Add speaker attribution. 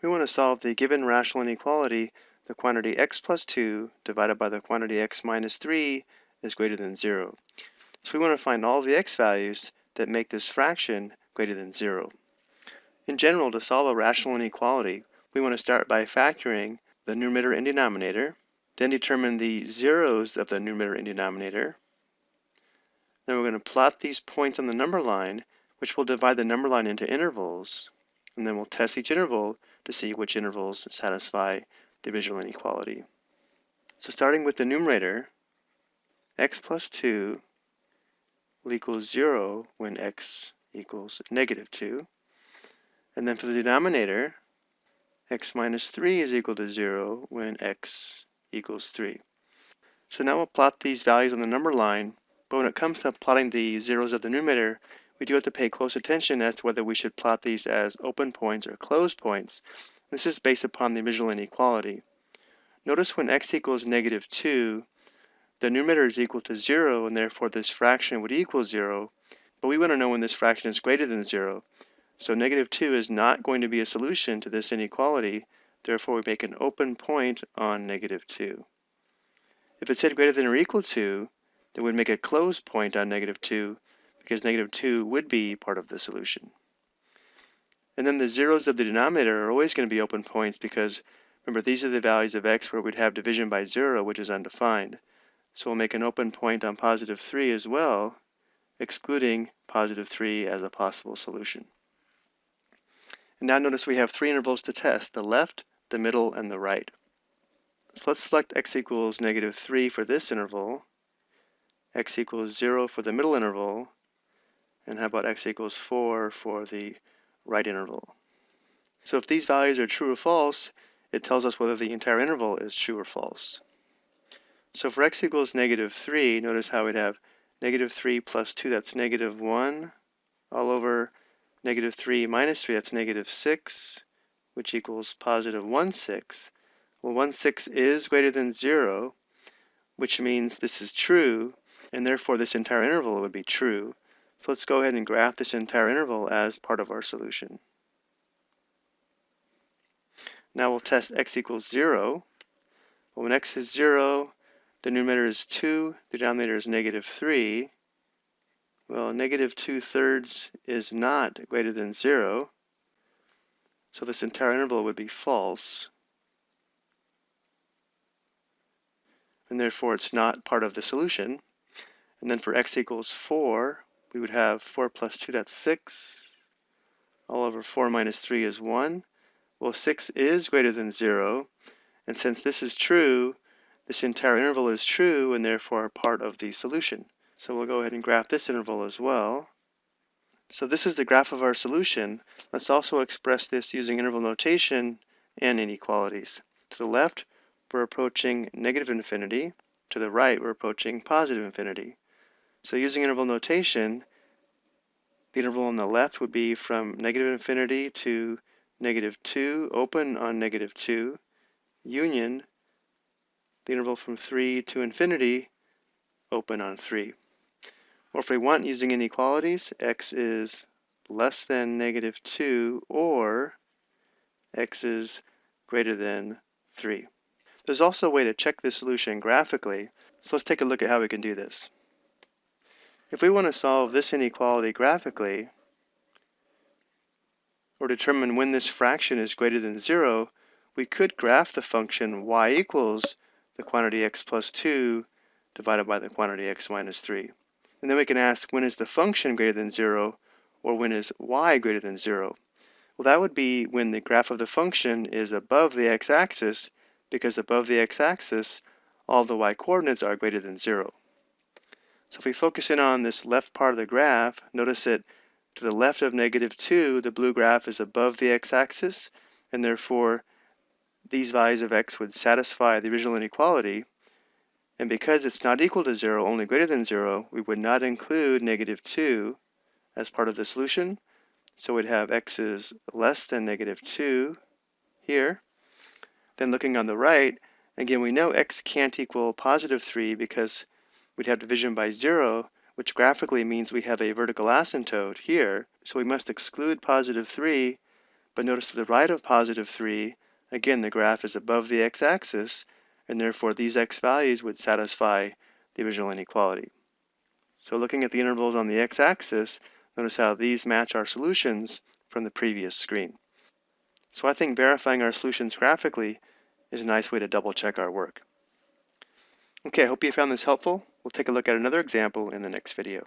Speaker 1: We want to solve the given rational inequality, the quantity x plus 2 divided by the quantity x minus 3 is greater than 0. So we want to find all the x values that make this fraction greater than 0. In general, to solve a rational inequality, we want to start by factoring the numerator and denominator, then determine the zeros of the numerator and denominator. Then we're going to plot these points on the number line, which will divide the number line into intervals, and then we'll test each interval to see which intervals satisfy the original inequality. So starting with the numerator, x plus 2 will equal 0 when x equals negative 2. And then for the denominator, x minus 3 is equal to 0 when x equals 3. So now we'll plot these values on the number line, but when it comes to plotting the zeros of the numerator, we do have to pay close attention as to whether we should plot these as open points or closed points. This is based upon the original inequality. Notice when x equals negative 2, the numerator is equal to 0, and therefore this fraction would equal 0. But we want to know when this fraction is greater than 0. So negative 2 is not going to be a solution to this inequality. Therefore, we make an open point on negative 2. If it said greater than or equal to, then we'd make a closed point on negative 2 because negative 2 would be part of the solution. And then the zeros of the denominator are always going to be open points because remember these are the values of x where we'd have division by 0 which is undefined. So we'll make an open point on positive 3 as well, excluding positive 3 as a possible solution. And now notice we have three intervals to test, the left, the middle, and the right. So let's select x equals negative 3 for this interval, x equals 0 for the middle interval, and how about x equals 4 for the right interval. So if these values are true or false, it tells us whether the entire interval is true or false. So for x equals negative 3, notice how we'd have negative 3 plus 2, that's negative 1, all over negative 3 minus 3, that's negative 6, which equals positive 1 6. Well, 1 6 is greater than 0, which means this is true, and therefore this entire interval would be true. So let's go ahead and graph this entire interval as part of our solution. Now we'll test x equals 0. Well, when x is 0, the numerator is 2, the denominator is negative 3. Well, negative 2 thirds is not greater than 0, so this entire interval would be false. And therefore it's not part of the solution. And then for x equals 4, we would have 4 plus 2, that's 6. All over 4 minus 3 is 1. Well, 6 is greater than 0, and since this is true, this entire interval is true and therefore part of the solution. So we'll go ahead and graph this interval as well. So this is the graph of our solution. Let's also express this using interval notation and inequalities. To the left, we're approaching negative infinity. To the right, we're approaching positive infinity. So using interval notation, the interval on the left would be from negative infinity to negative 2, open on negative 2, union the interval from 3 to infinity open on 3. Or if we want using inequalities, x is less than negative 2 or x is greater than 3. There's also a way to check this solution graphically, so let's take a look at how we can do this. If we want to solve this inequality graphically, or determine when this fraction is greater than 0, we could graph the function y equals the quantity x plus 2 divided by the quantity x minus 3. And then we can ask when is the function greater than 0 or when is y greater than 0? Well, that would be when the graph of the function is above the x-axis because above the x-axis all the y-coordinates are greater than 0. So if we focus in on this left part of the graph, notice that to the left of negative 2, the blue graph is above the x-axis, and therefore these values of x would satisfy the original inequality, and because it's not equal to 0, only greater than 0, we would not include negative 2 as part of the solution. So we'd have x is less than negative 2 here. Then looking on the right, again, we know x can't equal positive 3 because we'd have division by 0, which graphically means we have a vertical asymptote here. So we must exclude positive 3 but notice to the right of positive 3, again the graph is above the x-axis, and therefore these x values would satisfy the original inequality. So looking at the intervals on the x-axis, notice how these match our solutions from the previous screen. So I think verifying our solutions graphically is a nice way to double check our work. Okay, I hope you found this helpful. We'll take a look at another example in the next video.